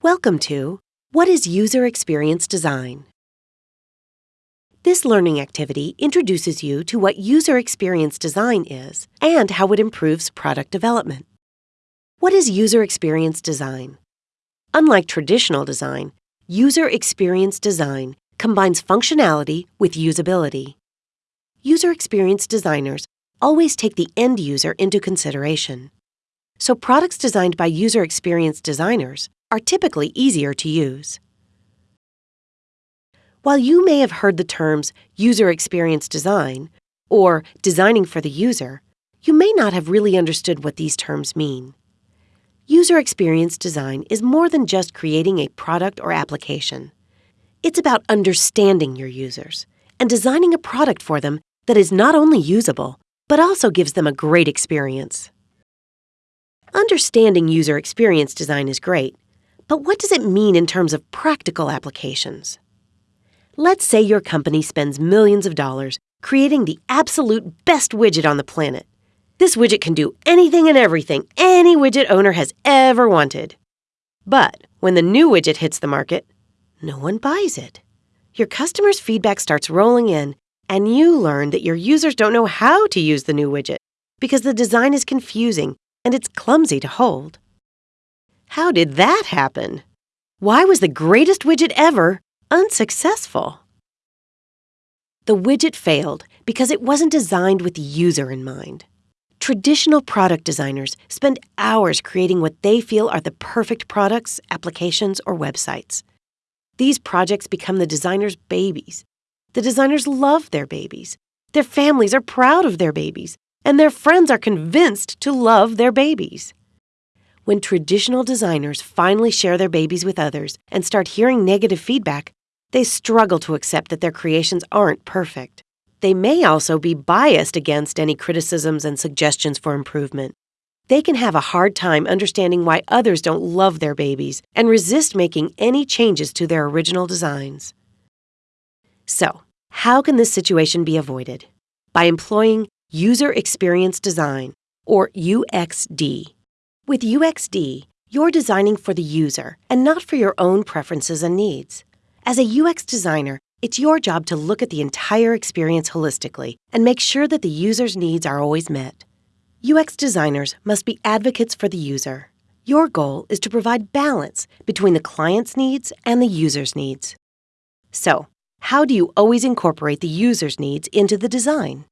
Welcome to What is User Experience Design? This learning activity introduces you to what user experience design is and how it improves product development. What is user experience design? Unlike traditional design, user experience design combines functionality with usability. User experience designers always take the end user into consideration. So products designed by user experience designers are typically easier to use. While you may have heard the terms user experience design or designing for the user, you may not have really understood what these terms mean. User experience design is more than just creating a product or application. It's about understanding your users and designing a product for them that is not only usable, but also gives them a great experience. Understanding user experience design is great, but what does it mean in terms of practical applications? Let's say your company spends millions of dollars creating the absolute best widget on the planet. This widget can do anything and everything any widget owner has ever wanted. But when the new widget hits the market, no one buys it. Your customers' feedback starts rolling in, and you learn that your users don't know how to use the new widget because the design is confusing and it's clumsy to hold. How did that happen? Why was the greatest widget ever unsuccessful? The widget failed because it wasn't designed with the user in mind. Traditional product designers spend hours creating what they feel are the perfect products, applications, or websites. These projects become the designer's babies. The designers love their babies. Their families are proud of their babies, and their friends are convinced to love their babies. When traditional designers finally share their babies with others and start hearing negative feedback, they struggle to accept that their creations aren't perfect. They may also be biased against any criticisms and suggestions for improvement. They can have a hard time understanding why others don't love their babies and resist making any changes to their original designs. So, how can this situation be avoided? By employing User Experience Design, or UXD. With UXD, you're designing for the user and not for your own preferences and needs. As a UX designer, it's your job to look at the entire experience holistically and make sure that the user's needs are always met. UX designers must be advocates for the user. Your goal is to provide balance between the client's needs and the user's needs. So, how do you always incorporate the user's needs into the design?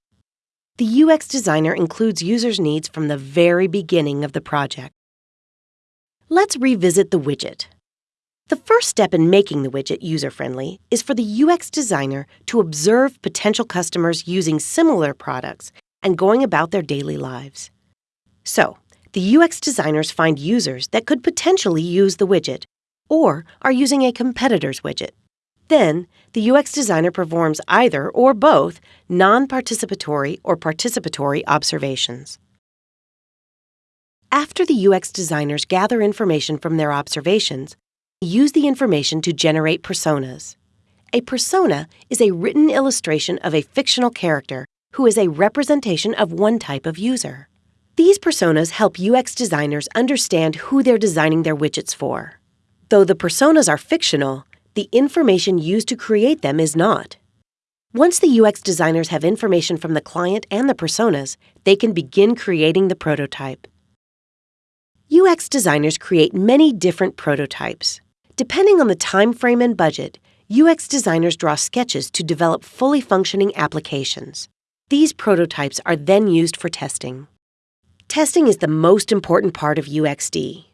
The UX designer includes users' needs from the very beginning of the project. Let's revisit the widget. The first step in making the widget user-friendly is for the UX designer to observe potential customers using similar products and going about their daily lives. So, the UX designers find users that could potentially use the widget or are using a competitor's widget. Then, the UX designer performs either or both non participatory or participatory observations. After the UX designers gather information from their observations, they use the information to generate personas. A persona is a written illustration of a fictional character who is a representation of one type of user. These personas help UX designers understand who they're designing their widgets for. Though the personas are fictional, the information used to create them is not. Once the UX designers have information from the client and the personas, they can begin creating the prototype. UX designers create many different prototypes. Depending on the time frame and budget, UX designers draw sketches to develop fully functioning applications. These prototypes are then used for testing. Testing is the most important part of UXD.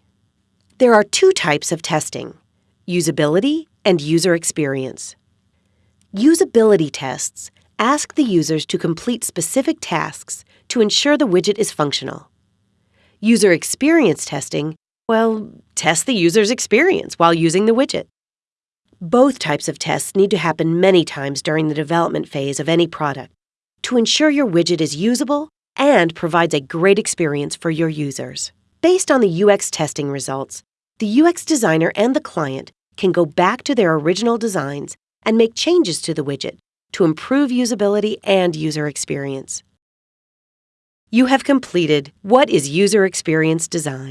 There are two types of testing usability and user experience. Usability tests ask the users to complete specific tasks to ensure the widget is functional. User experience testing, well, test the user's experience while using the widget. Both types of tests need to happen many times during the development phase of any product to ensure your widget is usable and provides a great experience for your users. Based on the UX testing results, the UX designer and the client can go back to their original designs and make changes to the widget to improve usability and user experience. You have completed What is User Experience Design?